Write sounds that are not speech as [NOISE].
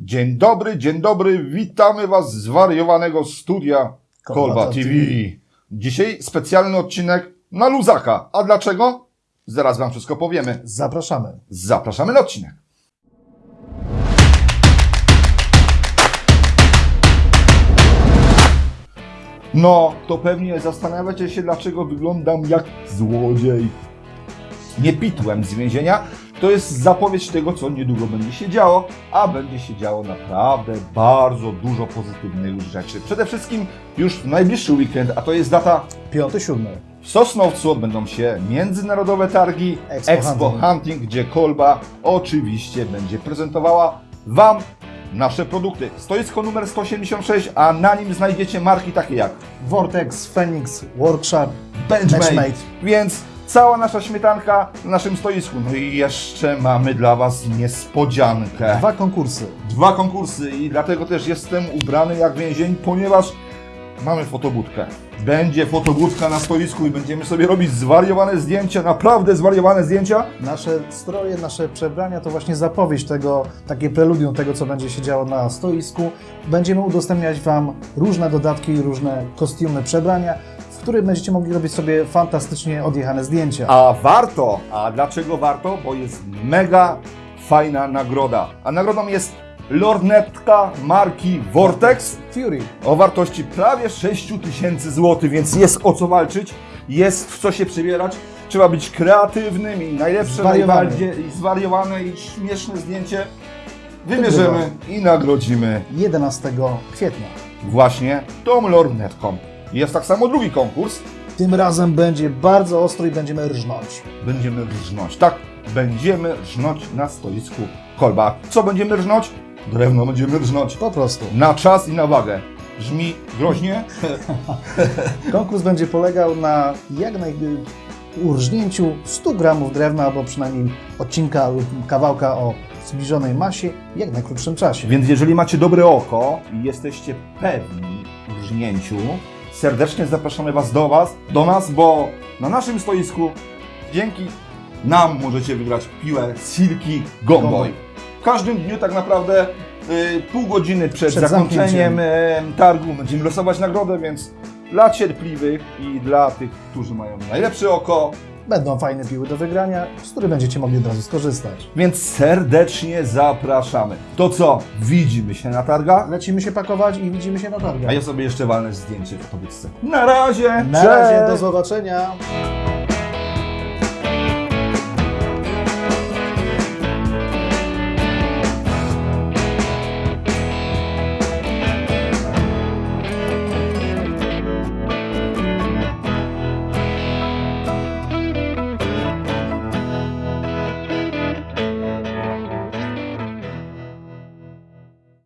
Dzień dobry, dzień dobry, witamy Was z wariowanego studia Kolba TV. TV. Dzisiaj specjalny odcinek na luzaka. A dlaczego? Zaraz Wam wszystko powiemy. Zapraszamy. Zapraszamy na odcinek. No, to pewnie zastanawiacie się, dlaczego wyglądam jak złodziej. Nie pitłem z więzienia. To jest zapowiedź tego, co niedługo będzie się działo, a będzie się działo naprawdę bardzo dużo pozytywnych rzeczy. Przede wszystkim już w najbliższy weekend, a to jest data Piąty, siódmy. w Sosnowcu odbędą się międzynarodowe targi Expo Expo, Hunting. Hunting, gdzie Kolba oczywiście będzie prezentowała Wam nasze produkty. Stoisko numer 186, a na nim znajdziecie marki takie jak Vortex, Phoenix, Workshop, Benchmade. Benchmade. Więc cała nasza śmietanka na naszym stoisku. No i jeszcze mamy dla Was niespodziankę. Dwa konkursy. Dwa konkursy i dlatego też jestem ubrany jak więzień, ponieważ mamy fotobudkę. Będzie fotobudka na stoisku i będziemy sobie robić zwariowane zdjęcia, naprawdę zwariowane zdjęcia. Nasze stroje, nasze przebrania to właśnie zapowiedź tego, takie preludium tego, co będzie się działo na stoisku. Będziemy udostępniać Wam różne dodatki, różne kostiumy, przebrania, w których będziecie mogli robić sobie fantastycznie odjechane zdjęcia. A warto! A dlaczego warto? Bo jest mega fajna nagroda. A nagrodą jest lornetka marki Vortex Fury. o wartości prawie 6 tysięcy złotych, więc jest o co walczyć, jest w co się przebierać. Trzeba być kreatywnym i najlepsze, Zwariowany. najbardziej i zwariowane i śmieszne zdjęcie wybierzemy i nagrodzimy 11 kwietnia. właśnie tą lornetką. Jest tak samo drugi konkurs. Tym razem będzie bardzo ostro i będziemy rżnąć. Będziemy rżnąć. Tak, będziemy rżnąć na stoisku kolba. Co będziemy rżnąć? Drewno będziemy rżnąć. Po prostu. Na czas i na wagę. Brzmi groźnie, [LAUGHS] Konkurs będzie polegał na jak naj... urżnięciu 100 gramów drewna, albo przynajmniej odcinka lub kawałka o zbliżonej masie w jak najkrótszym czasie. Więc jeżeli macie dobre oko i jesteście pewni w rżnięciu, serdecznie zapraszamy Was do Was, do nas, bo na naszym stoisku dzięki nam możecie wygrać piłę Silky Gomboy. W każdym dniu tak naprawdę y, pół godziny przed, Przed zakończeniem y, targu będziemy losować nagrodę, więc dla cierpliwych i dla tych, którzy mają najlepsze oko, Będą fajne piły do wygrania, z których będziecie mogli od razu skorzystać. więc serdecznie zapraszamy. To co? Widzimy się na targach? Lecimy się pakować i widzimy się na targach. A ja sobie jeszcze walnę zdjęcie w. Na razie! Na Cześć! razie, do zobaczenia!